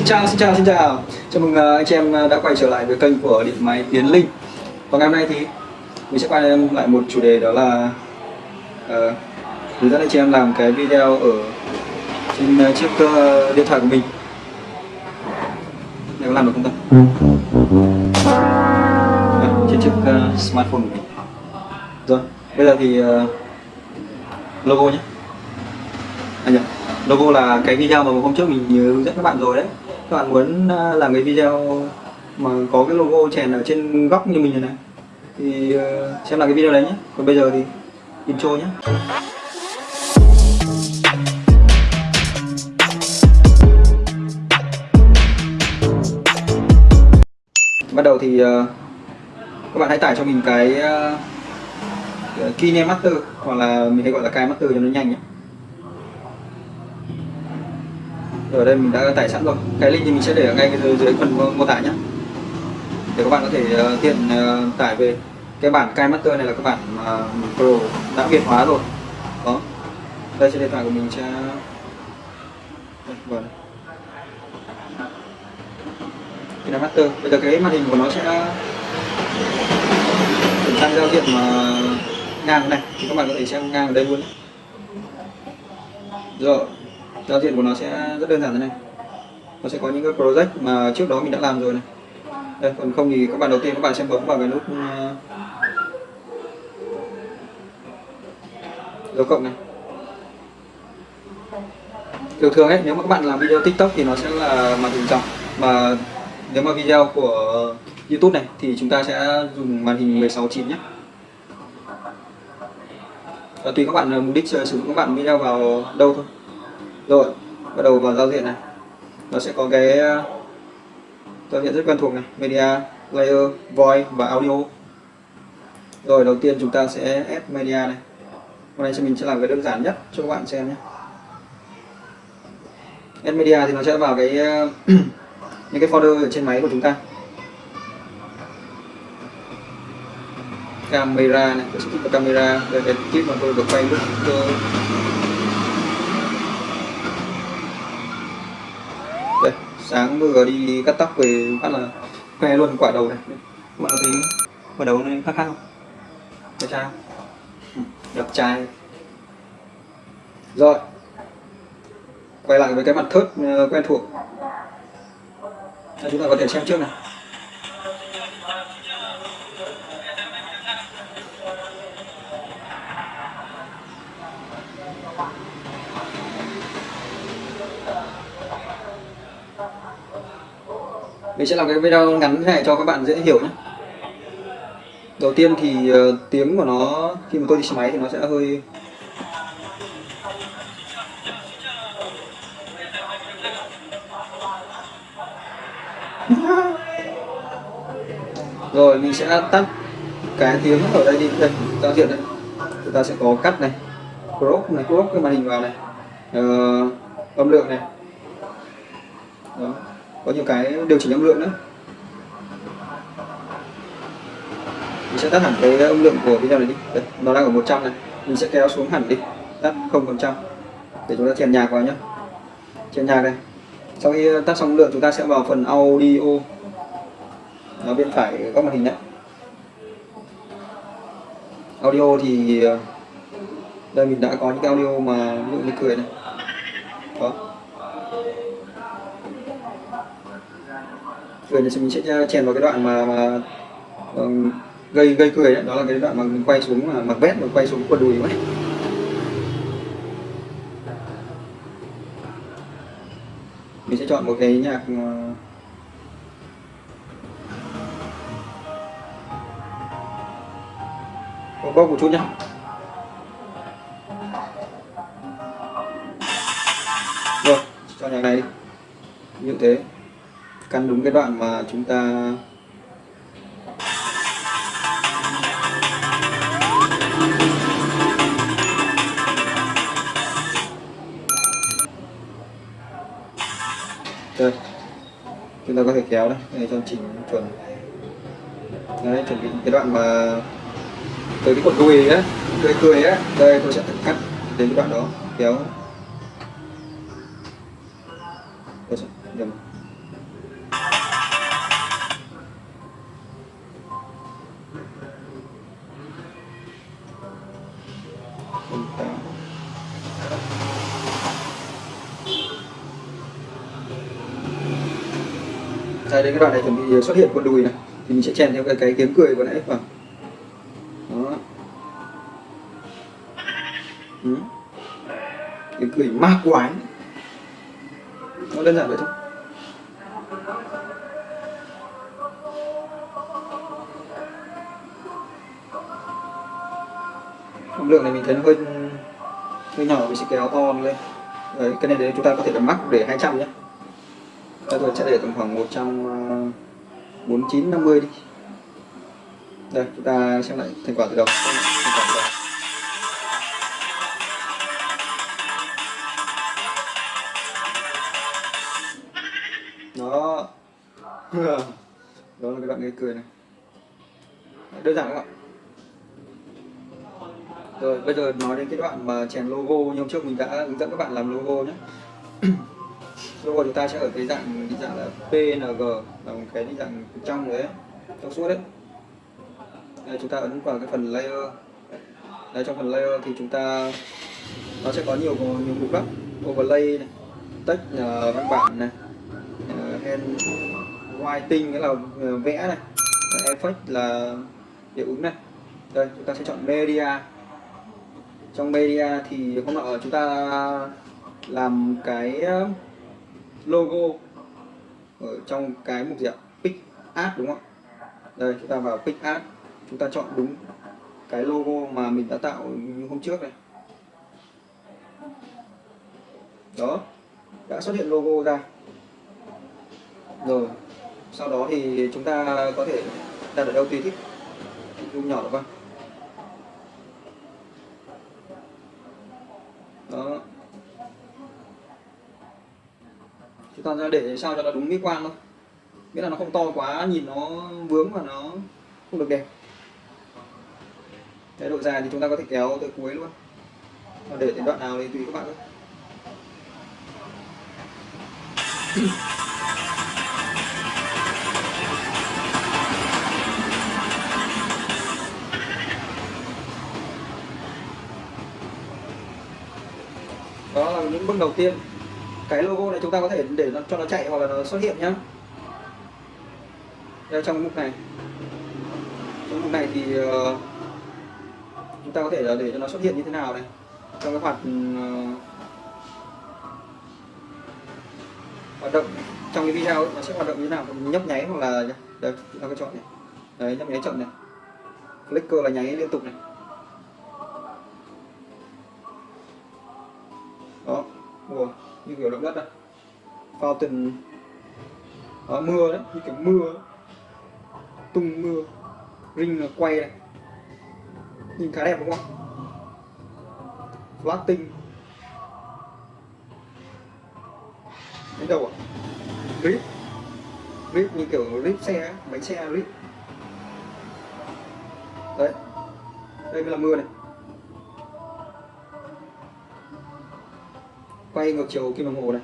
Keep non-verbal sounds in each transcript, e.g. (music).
xin chào, xin chào, xin chào. Chào mừng uh, anh chị em đã quay trở lại với kênh của Điện Máy Tiến Linh. Và ngày hôm nay thì mình sẽ quay lại một chủ đề đó là uh, hướng dẫn anh chị em làm cái video ở trên chiếc uh, điện thoại của mình. Nếu làm được không ta? À, trên chiếc uh, smartphone của mình. Rồi, bây giờ thì uh, logo nhé. À, nhỉ? Logo là cái video mà hôm trước mình hướng dẫn các bạn rồi đấy. Các bạn muốn à, làm cái video mà có cái logo chèn ở trên góc như mình này này, thì à, xem là cái video đấy nhé. Còn bây giờ thì intro nhé. Bắt đầu thì à, các bạn hãy tải cho mình cái KineMaster hoặc là mình hay gọi là Kai Master cho nó nhanh nhé. Ở đây mình đã tải sẵn rồi. Cái link thì mình sẽ để ở ngay dưới, dưới phần mô tả nhé để các bạn có thể ờ, tiện ờ, tải về. Cái bản Kai Master này là cái bản Pro đã việt hóa rồi. Đó. Đây trên điện thoại của mình sẽ vâng cái Master. Bây giờ cái màn hình của nó sẽ chuyển sang giao diện mà ngang này. Thì các bạn có thể xem ngang ở đây luôn rồi giao diện của nó sẽ rất đơn giản thế này. Nó sẽ có những cái project mà trước đó mình đã làm rồi này. Đây, còn không thì các bạn đầu tiên các bạn sẽ bấm vào cái nút ờ, dấu cộng này. Thường thường ấy, nếu mà các bạn làm video tiktok thì nó sẽ là màn hình dòng. Mà nếu mà video của youtube này thì chúng ta sẽ dùng màn hình 16 chín nhé. Và tùy các bạn ờ, mục đích sử dụng các bạn video vào đâu thôi rồi, bắt đầu vào giao diện này. Nó sẽ có cái ờ, giao diện rất quen thuộc này. Media layer voice và audio. Rồi, đầu tiên chúng ta sẽ add media này. Hôm nay mình sẽ làm cái đơn giản nhất cho các bạn xem nhé. Add media thì nó sẽ vào cái ờ, (clears throat) những cái folder ở trên máy của chúng ta. Camera này, tôi sẽ vào camera đây cái tip mà tôi được quay lúc tôi sáng vừa đi cắt tóc về phát là khoe luôn quả đầu này. Bạn có thấy quả đầu này khác khác không? Đẹp trai không? Ừ, đẹp trai. Rồi. Quay lại với cái mặt thớt ờ, quen thuộc. Chúng ta có thể xem trước này mình sẽ làm cái video ngắn này cho các bạn dễ hiểu nhé. Đầu tiên thì uh, tiếng của nó khi mà tôi đi xe máy thì nó sẽ hơi rồi mình sẽ tắt cái tiếng ở đây đi. Đây giao diện đây. Chúng ta sẽ có cắt này crop này crop cái màn hình vào này. Uh, âm lượng này. Đó có nhiều cái điều chỉnh âm lượng nữa. Mình sẽ tắt hẳn cái âm lượng của video này đi. Đấy, nó đang ở 100 này. Mình sẽ kéo xuống hẳn đi. Tắt không phần trăm. Để chúng ta chèn nhạc vào nhé chèn nhạc đây sau khi tắt xong lượng chúng ta sẽ vào phần audio. Nó bên phải góc màn hình đấy. Audio thì ờ, đây mình đã có những cái audio mà ví dụ như cười này. Đó. Cười thì mình sẽ chèn vào cái đoạn mà mà um, gây gây cười đấy. đó là cái đoạn mà mình quay xuống mà mặc vest mà quay xuống quần đùi ấy mình sẽ chọn một cái nhạc ờ, uh, bốc một chút nhá. Rồi cho nhạc này đi. Như thế căn đúng cái đoạn mà chúng ta đây chúng ta có thể kéo đây để cho chỉnh chuẩn. Đấy chuẩn bị cái đoạn mà tới cái cột cười á cười cười á. Đây tôi sẽ cắt đến cái đoạn đó kéo. Tôi sẽ, đây đến cái đoạn này chuẩn bị ờ, xuất hiện con đùi này. Thì mình sẽ chèn theo cái, cái tiếng cười của nãy. Vào đó. Ừ. tiếng cười ma quái. Nó đơn giản vậy thôi. Âm lượng này mình thấy nó hơi hơi nhỏ mình sẽ kéo to lên. Đấy cái này đấy chúng ta có thể là mắc để 200 nhé đây tôi sẽ để tầm khoảng 149 50 ờ, đi. Đây, chúng ta xem lại thành quả từ đầu. Thành quả từ đầu. Đó. (laughs) Đó là cái đoạn gây cười này. Đơn giản không ạ? Rồi, bây giờ nói đến cái đoạn mà chèn logo như hôm trước mình đã hướng dẫn các bạn làm logo nhé. (clears throat) logo chúng ta sẽ ở cái dạng định dạng là PNG là một cái định dạng trong đấy trong suốt đấy. Đây, chúng ta ấn vào cái phần layer. Đây trong phần layer thì chúng ta nó sẽ có nhiều nhiều mục lắm. Overlay này text uh, văn bản này uh, hand writing nghĩa là uh, vẽ này. Effect là hiệu ứng này. Đây chúng ta sẽ chọn media. Trong media thì hôm nọ chúng ta làm cái logo ở trong cái mục gì ạ? Pick art đúng không đây, chúng ta vào pick art, chúng ta chọn đúng cái logo mà mình đã tạo hôm trước này. Đó, đã xuất hiện logo ra. Rồi, sau đó thì chúng ta có thể đặt ở đâu tùy thích dung nhỏ được không đó toàn ra để sao cho nó đúng mỹ quan thôi. Nghĩa là nó không to quá, nhìn nó vướng và nó không được đẹp. Cái độ dài thì chúng ta có thể kéo tới cuối luôn. Và để đến đoạn nào thì tùy các bạn thôi. Đó là những bước đầu tiên cái logo này chúng ta có thể để nó cho nó chạy hoặc là nó xuất hiện nhá. Đây trong mục này. Trong mục này thì uh, chúng ta có thể là để cho nó xuất hiện như thế nào này. Trong cái hoạt uh, hoạt động trong cái video ấy, nó sẽ hoạt động như thế nào? Nhấp nháy hoặc là đây chúng ta có chọn này. Đấy nhấp nháy chậm này. Clicker là nháy liên tục này. Kiểu động đất à? đây fountain à, mưa đấy như kiểu mưa đấy. tung mưa ring là quay này. Nhìn khá đẹp đúng không? Tinh. Đến đâu ạ rip. Rip như kiểu rip xe bánh xe rip. Đấy. Đây là mưa này. Quay ngược chiều kim đồng hồ này.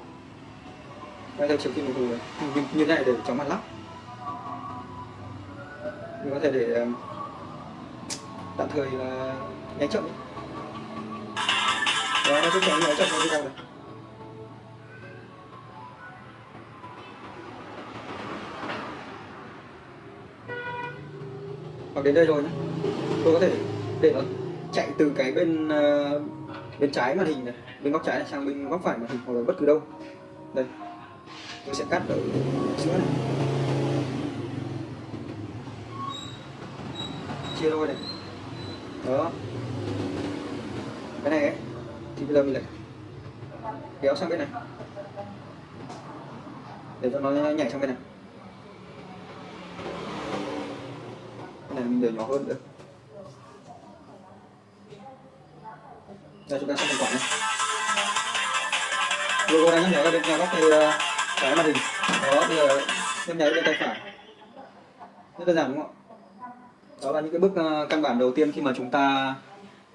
Quay theo chiều kim đồng hồ này. Như, như thế này để chóng mặt lắp, mình có thể để ờ, tạm thời là nháy chậm đó nó sẽ chọn nháy chậm như thế này. Hoặc đến đây rồi nhé tôi có thể để nó chạy từ cái bên uh, bên trái màn hình này, bên góc trái này, sang bên góc phải màn hình hoặc là bất cứ đâu. Đây, tôi sẽ cắt ở giữa này. Chia đôi này. Đó. Cái này ấy, thì bây giờ mình lại kéo sang bên này. Để cho nó nhảy sang bên này. Cái này mình để nhỏ hơn được. Đây chúng ta sẽ thành quả này logo đang nhắc nhở bên nhà góc thì ờ, trái màn hình đó bây giờ nhấp nháy bên tay phải. Rất đơn giản đúng không ạ? Đó là những cái bước ờ, căn bản đầu tiên khi mà chúng ta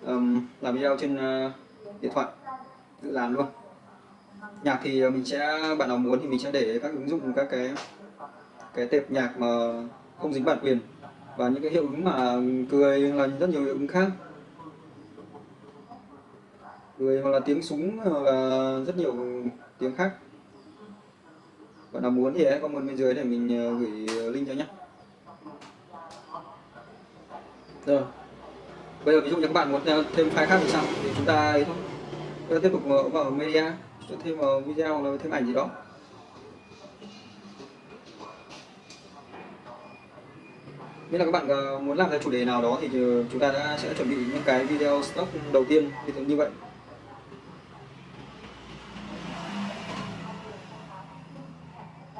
um, làm video trên uh, điện thoại. Tự làm luôn. Nhạc thì mình sẽ bạn nào muốn thì mình sẽ để các ứng dụng các cái cái tệp nhạc mà không dính bản quyền và những cái hiệu ứng mà cười là rất nhiều hiệu ứng khác cười hoặc là tiếng súng hoặc là rất nhiều tiếng khác. Bạn nào muốn thì hãy comment bên dưới để mình ờ, gửi ờ, link cho nhé. Rồi. Bây giờ ví dụ như các bạn muốn ờ, thêm file khác thì sao? Thì chúng ta ấy thôi. Chúng ta tiếp tục vào, vào media chúng ta thêm vào video hoặc là thêm ảnh gì đó. Nếu là các bạn muốn làm ra chủ đề nào đó thì chúng ta đã sẽ chuẩn bị những cái video stock đầu tiên. Như vậy.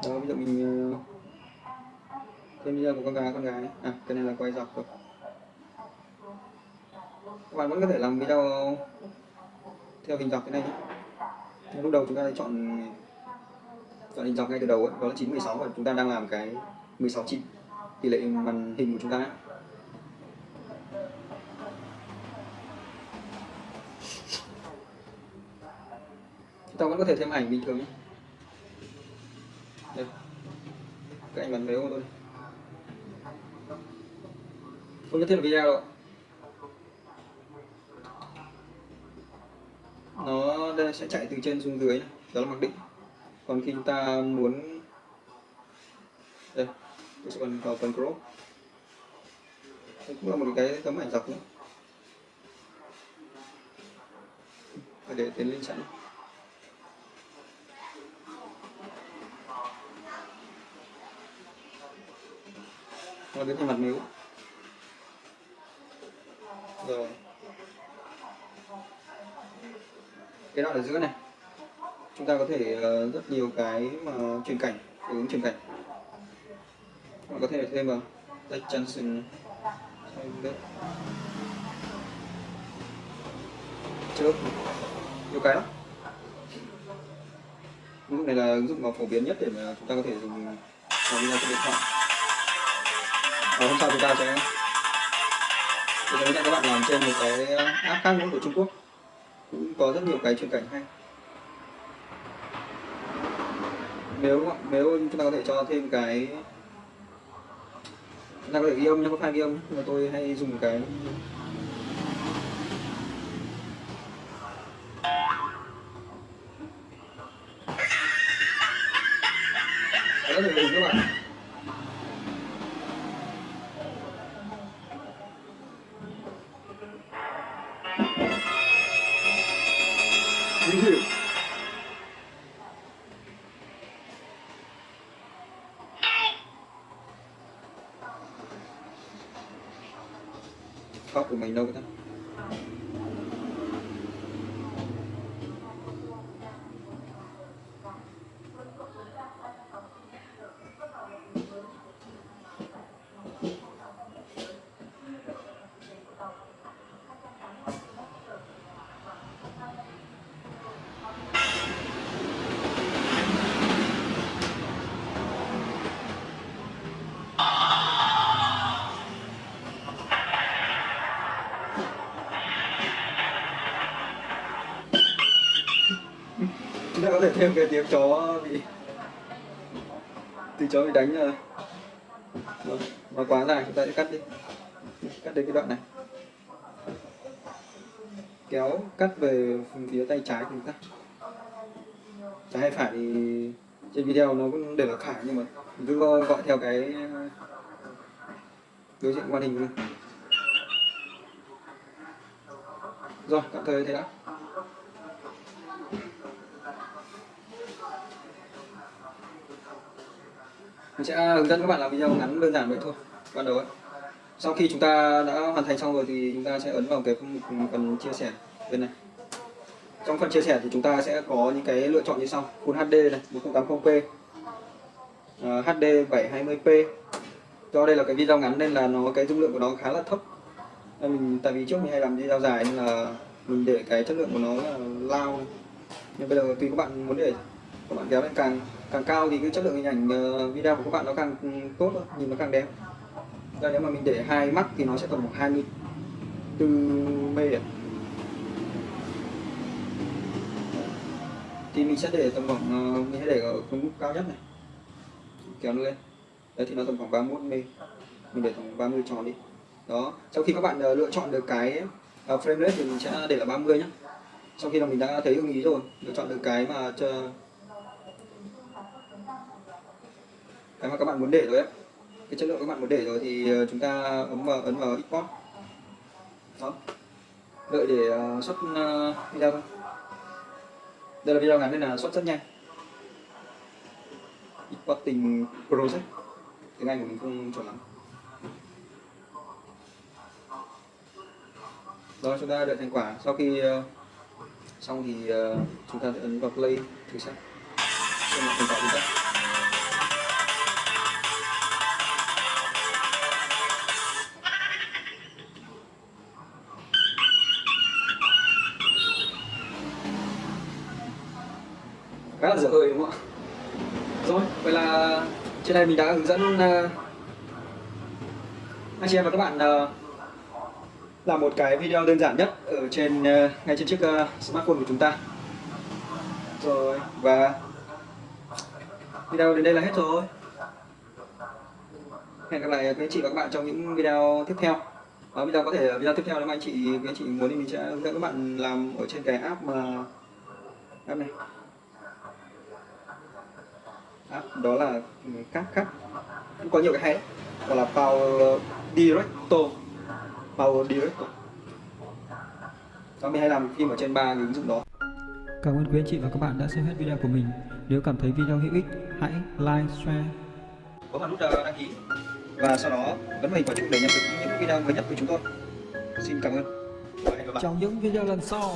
Đó ví dụ mình thêm video của con gái con gái. À cái này là quay dọc rồi các bạn vẫn có thể làm video theo hình dọc thế này nhé. Lúc đầu chúng ta chọn chọn hình dọc ngay từ đầu ấy, đó là 916 và chúng ta đang làm cái 16 9 tỷ lệ màn hình của chúng ta. Ấy. chúng ta vẫn có thể thêm ảnh bình thường nhé. Cái ảnh bắn véo của tôi. Không nhất thiết là video đâu nó đây sẽ chạy từ trên xuống dưới này. đó là mặc định. Còn khi chúng ta muốn đây, tôi sẽ còn vào phần crop. Đây cũng là một cái tấm ảnh dọc nữa. Để tiến lên sẵn nó đến trên mặt miếu. Rồi. Cái đoạn ở giữa này chúng ta có thể uh, rất nhiều cái mà truyền cảnh hướng truyền cảnh. Bạn có thể thêm vào. Jack Johnson. Trước. Nhiều cái lắm. Ứng dụng này là ứng dụng mà phổ biến nhất để mà chúng ta có thể dùng làm video trên điện thoại và hôm sau chúng ta sẽ tôi sẽ hướng dẫn các bạn làm trên một cái ờ, app khác nữa của Trung Quốc. Cũng có rất nhiều cái chuyên cảnh hay. Nếu nếu chúng ta có thể cho thêm cái chúng ta có thể ghi âm nhé, có file ghi âm nhưng mà tôi hay dùng cái chính hiệu. Khóc của mình đâu có thêm cái tiếng chó bị từ chó bị đánh rồi nó vâng, quá dài, chúng ta sẽ cắt đi. Cắt đến cái đoạn này. Kéo, cắt về phía tay trái của chúng ta. Trái hay phải thì trên video nó cũng để là khả nhưng mà cứ gọi theo cái đối diện màn hình luôn rồi, tạm thời thế đã. Mình sẽ hướng dẫn các bạn làm video ngắn đơn giản vậy thôi. Ban đầu ấy sau khi chúng ta đã hoàn thành xong rồi thì chúng ta sẽ ấn vào cái phần chia sẻ bên này. Trong phần chia sẻ thì chúng ta sẽ có những cái lựa chọn như sau. Full HD này 1080p uh, HD 720p do đây là cái video ngắn nên là nó cái dung lượng của nó khá là thấp. Nên mình tại vì trước mình hay làm video dài nên là mình để cái chất lượng của nó là lao. Nhưng bây giờ tùy các bạn muốn để các bạn kéo lên càng càng cao thì cái chất lượng hình ảnh ờ, video của các bạn nó càng tốt nhìn nó càng đẹp. Đây, nếu mà mình để hai mắt thì nó sẽ tầm khoảng 24 mê thì mình sẽ để tầm khoảng ờ, mình sẽ để ở mức cao nhất này. Kéo nó lên. Đấy thì nó tầm khoảng 31 mê. Mình để tầm 30 tròn đi. Đó sau khi các bạn ờ, lựa chọn được cái frame rate thì mình sẽ để là 30 nhé sau khi là mình đã thấy ưng ý rồi lựa chọn được cái mà cho cái mà các bạn muốn để rồi ấy cái chất lượng các bạn muốn để rồi thì ờ, chúng ta ấn vào ấn vào export đó. Đợi để ờ, xuất ờ, video thôi. Đây là video ngắn nên là xuất rất nhanh. Exporting project tiếng Anh của mình không chuẩn lắm. Rồi chúng ta đợi thành quả. Sau khi xong thì chúng ta sẽ ấn vào play thử xem. Xem là thành quả gì đó là dở hơi đúng không ạ? Rồi vậy là trên đây mình đã hướng dẫn uh, anh chị em và các bạn uh, làm một cái video đơn giản nhất ở trên uh, ngay trên chiếc uh, smartphone của chúng ta. Rồi và video đến đây là hết rồi. Hẹn gặp lại các anh chị và các bạn trong những video tiếp theo. Ở video có thể video tiếp theo nếu mà anh chị các anh chị muốn thì mình sẽ hướng dẫn các bạn làm ở trên cái app mà app này app đó là cáp cáp cũng có nhiều cái hay đấy gọi là Power Director. Power Director. Đó mình hay làm phim ở trên ba cái ứng dụng đó. Cảm ơn quý anh chị và các bạn đã xem hết video của mình. Nếu cảm thấy video hữu ích, hãy like, share. Bấm vào nút ờ, đăng ký. Và sau đó ấn vào hình quả chuông để nhận được những video mới nhất của chúng tôi. Xin cảm ơn. Trong những video lần sau.